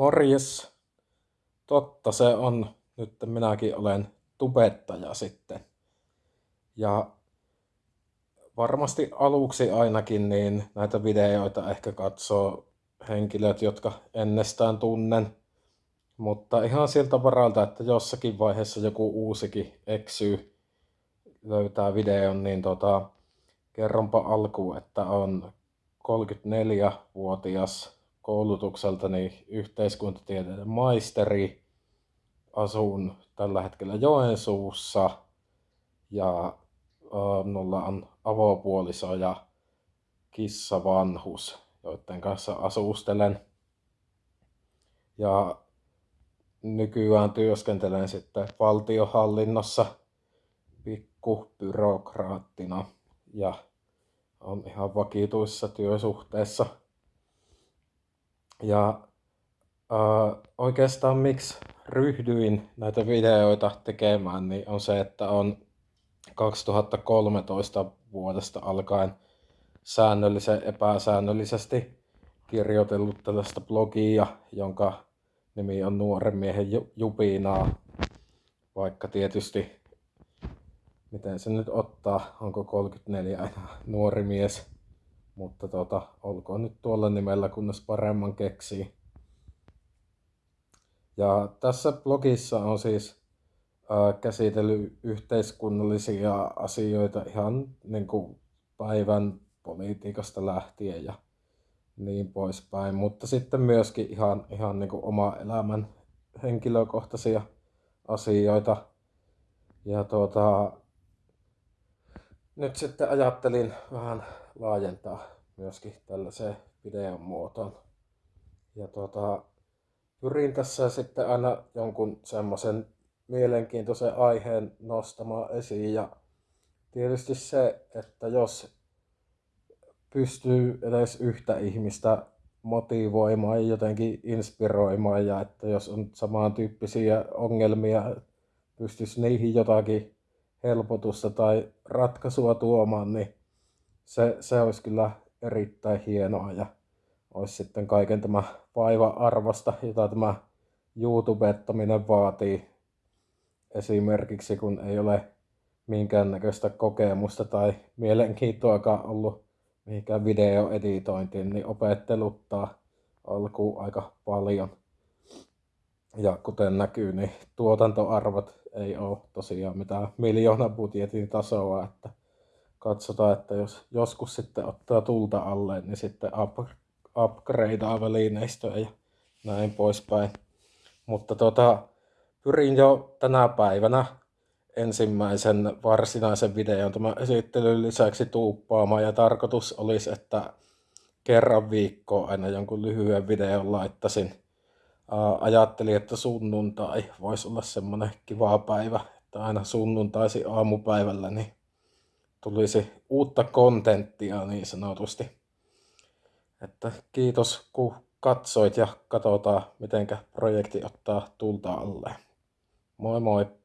Morjes. Totta se on. Nyt minäkin olen tubettaja sitten. Ja varmasti aluksi ainakin niin näitä videoita ehkä katsoo henkilöt, jotka ennestään tunnen. Mutta ihan siltä varalta, että jossakin vaiheessa joku uusikin eksyy löytää videon, niin tota, kerronpa alkuun, että on 34-vuotias koulutukseltani yhteiskuntatieteiden maisteri. Asun tällä hetkellä Joensuussa ja minulla on avopuoliso ja kissa vanhus, joiden kanssa asustelen. Ja nykyään työskentelen sitten valtiohallinnossa pikkubyrokraattina ja on ihan vakituissa työsuhteessa. Ja äh, oikeastaan miksi ryhdyin näitä videoita tekemään, niin on se, että on 2013 vuodesta alkaen säännöllisen epäsäännöllisesti kirjoitellut tällaista blogia, jonka nimi on Nuoren miehen jupinaa, vaikka tietysti miten se nyt ottaa, onko 34 aina nuori mies, mutta tota, olkoon nyt tuolla nimellä, kunnes paremman keksii. Ja tässä blogissa on siis äh, käsitellyt yhteiskunnallisia asioita ihan niin kuin päivän politiikasta lähtien ja niin poispäin, mutta sitten myöskin ihan, ihan niin kuin oma elämän henkilökohtaisia asioita. Ja tuota, nyt sitten ajattelin vähän laajentaa myöskin tällaiseen videon muotoon. Ja tuota, pyrin tässä sitten aina jonkun semmoisen mielenkiintoisen aiheen nostamaan esiin ja tietysti se, että jos pystyy edes yhtä ihmistä motivoimaan ja jotenkin inspiroimaan ja että jos on samantyyppisiä ongelmia, pystyisi niihin jotakin helpotusta tai ratkaisua tuomaan, niin se, se olisi kyllä erittäin hienoa ja olisi sitten kaiken tämä vaiva-arvosta, jota tämä YouTubettaminen vaatii. Esimerkiksi kun ei ole minkäännäköistä kokemusta tai mielenkiintoakaan ollut mihinkään videoeditointiin, niin opetteluttaa alkuun aika paljon. Ja kuten näkyy, niin tuotantoarvot ei ole tosiaan mitään miljoona budjetin tasoa, että katsotaan, että jos joskus sitten ottaa tulta alle, niin sitten up, upgradeaa välineistöä ja näin poispäin. Mutta tota, pyrin jo tänä päivänä ensimmäisen varsinaisen videon tämän esittelyn lisäksi tuuppaamaan ja tarkoitus olisi, että kerran viikkoa aina jonkun lyhyen videon laittaisin ajattelin, että sunnuntai voisi olla semmoinen kiva päivä, että aina sunnuntaisi aamupäivällä niin tulisi uutta kontenttia niin sanotusti. Että kiitos kun katsoit ja katsotaan miten projekti ottaa tulta alle. Moi moi!